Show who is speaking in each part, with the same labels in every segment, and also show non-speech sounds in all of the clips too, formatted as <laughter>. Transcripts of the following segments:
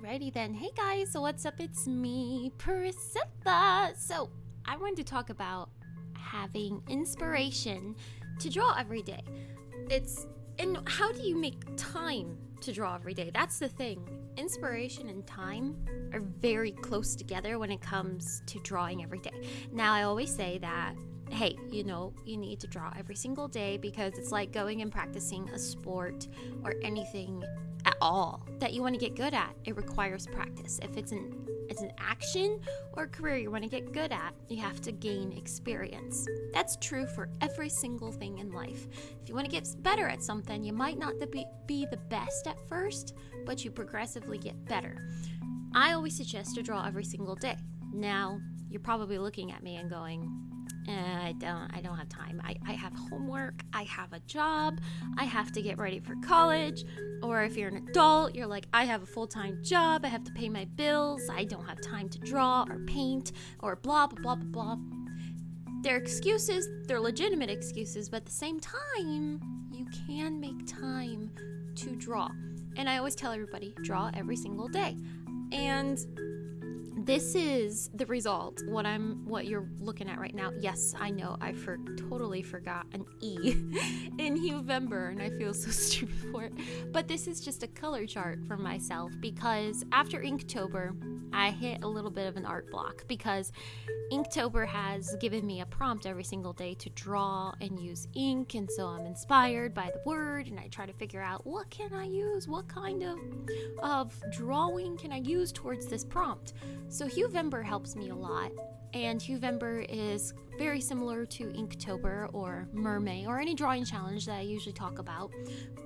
Speaker 1: Alrighty then. Hey guys, so what's up? It's me, Priscilla. So, I wanted to talk about having inspiration to draw every day. It's and how do you make time to draw every day? That's the thing. Inspiration and time are very close together when it comes to drawing every day. Now, I always say that hey, you know, you need to draw every single day because it's like going and practicing a sport or anything at all that you want to get good at. It requires practice. If it's an it's an action or career you want to get good at, you have to gain experience. That's true for every single thing in life. If you want to get better at something, you might not be, be the best at first, but you progressively get better. I always suggest to draw every single day. Now, you're probably looking at me and going, I don't I don't have time. I, I have homework, I have a job, I have to get ready for college. Or if you're an adult, you're like, I have a full-time job, I have to pay my bills, I don't have time to draw or paint or blah blah blah blah blah. They're excuses, they're legitimate excuses, but at the same time, you can make time to draw. And I always tell everybody, draw every single day. And this is the result. What i'm what you're looking at right now. Yes i know. I for totally forgot an e <laughs> in Huevember and i feel so <laughs> stupid for it. But this is just a color chart for myself because after inktober i hit a little bit of an art block because Inktober has given me a prompt every single day to draw and use ink, and so I'm inspired by the word, and I try to figure out what can I use, what kind of of drawing can I use towards this prompt. So Huevember helps me a lot, and Huevember is very similar to Inktober or MerMay or any drawing challenge that I usually talk about.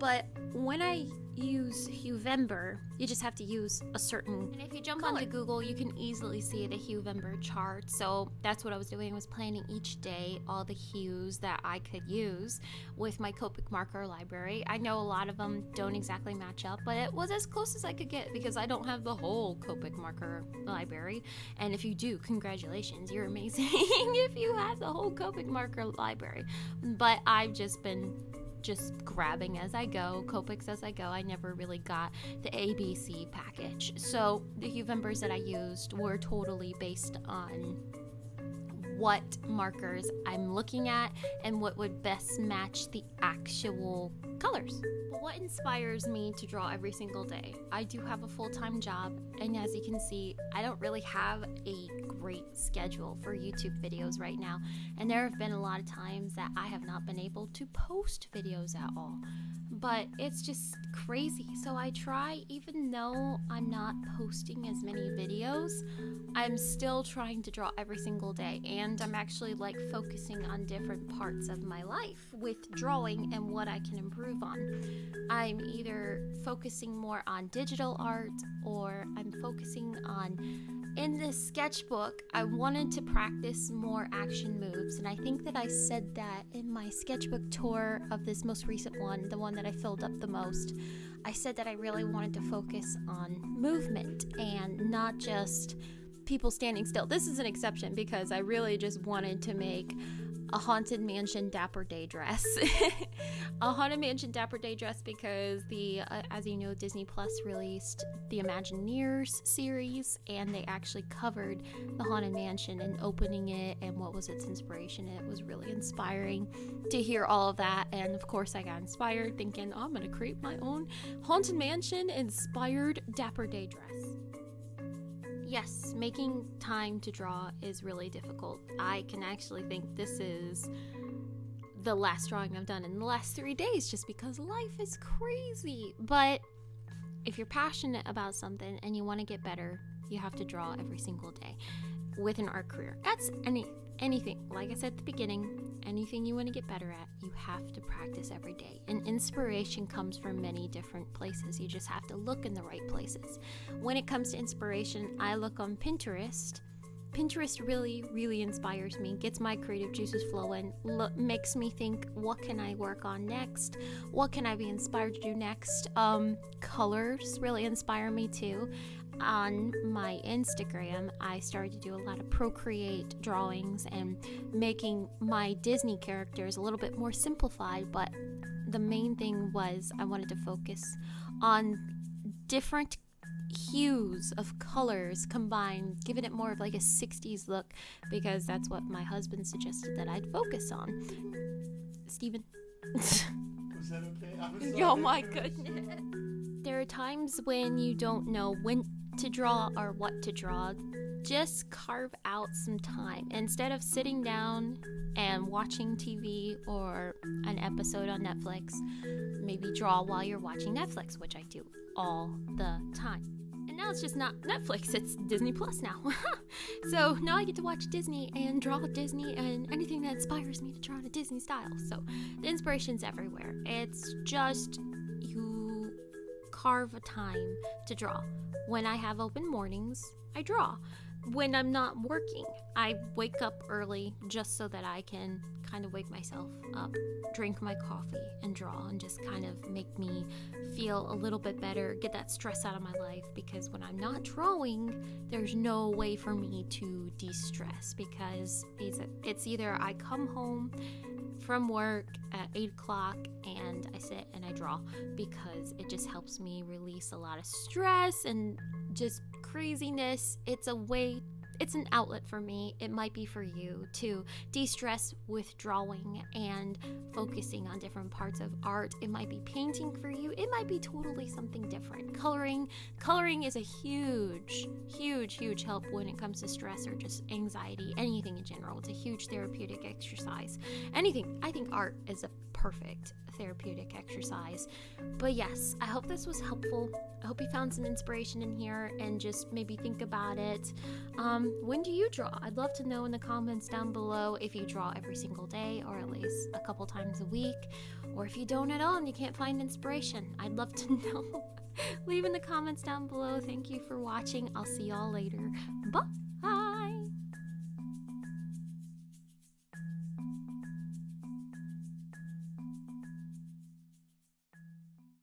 Speaker 1: But when I use Huevember, you just have to use a certain. And if you jump color. onto Google, you can easily see the Huevember chart. So that's what I was doing was planning each day all the hues that I could use with my Copic marker library. I know a lot of them don't exactly match up, but it was as close as I could get because I don't have the whole Copic marker library. And if you do, congratulations, you're <laughs> amazing. if you have the whole Copic marker library, but I've just been just grabbing as I go, Copics as I go. I never really got the ABC package. So the Huevembers that I used were totally based on what markers I'm looking at and what would best match the actual colors. But what inspires me to draw every single day? I do have a full time job, and as you can see, I don't really have a great schedule for YouTube videos right now, and there have been a lot of times that I have not been able to post videos at all. But it's just crazy. So I try, even though I'm not posting as many videos, I'm still trying to draw every single day, and I'm actually like focusing on different parts of my life with drawing and what I can improve on. I'm either focusing more on digital art or I'm focusing on in this sketchbook, I wanted to practice more action moves, and I think that I said that in my sketchbook tour of this most recent one, the one that I filled up the most. I said that I really wanted to focus on movement and not just people standing still. This is an exception because I really just wanted to make a haunted mansion dapper day dress. <laughs> A haunted mansion dapper day dress because the uh, as you know disney plus released the imagineers series and they actually covered the haunted mansion and opening it and what was its inspiration. It was really inspiring to hear all of that. And of course i got inspired thinking oh, i'm gonna create my own haunted mansion inspired dapper day dress yes, making time to draw is really difficult. I can actually think this is the last drawing I've done in the last three days just because life is crazy. But if you're passionate about something and you want to get better, you have to draw every single day with an art career. That's any anything. Like I said at the beginning, anything you want to get better at, you have to practice every day. And inspiration comes from many different places. You just have to look in the right places. When it comes to inspiration, I look on Pinterest. Pinterest really, really inspires me, gets my creative juices flowing, lo- makes me think, what can I work on next? What can I be inspired to do next? Um, colors really inspire me too on my Instagram, I started to do a lot of Procreate drawings and making my Disney characters a little bit more simplified. But the main thing was I wanted to focus on different hues of colors combined, giving it more of like a 60s look because that's what my husband suggested that I'd focus on. Steven.
Speaker 2: Was that okay? I was <laughs>
Speaker 1: oh my goodness. There are times when you don't know when to draw or what to draw. Just carve out some time. Instead of sitting down and watching TV or an episode on Netflix, maybe draw while you're watching Netflix, which I do all the time. And now it's just not Netflix, it's Disney Plus now. <laughs> so now I get to watch Disney and draw Disney and anything that inspires me to draw in a Disney style. So the inspiration's everywhere. It's just you carve a time to draw. When I have open mornings, I draw. When I'm not working, I wake up early just so that I can kind of wake myself up, drink my coffee, and draw, and just kind of make me feel a little bit better, get that stress out of my life. Because when I'm not drawing, there's no way for me to de stress because it's, it's either I come home from work at 8 o'clock and I sit and I draw because it just helps me release a lot of stress and just craziness. It's a way, it's an outlet for me. It might be for you to de stress with drawing and focusing on different parts of art. It might be painting for you, it might be totally something different. Coloring, coloring is a huge, huge, huge help when it comes to stress or just anxiety, anything in general. It's a huge therapeutic exercise. Anything, I think art is a perfect therapeutic exercise. But yes, I hope this was helpful. I hope you found some inspiration in here and just maybe think about it. Um, Um, when do you draw? I'd love to know in the comments down below if you draw every single day or at least a couple times a week, or if you don't at all and you can't find inspiration. I'd love to <laughs> know. Leave in the comments down below. Thank you for watching. I'll see y'all later. Bye.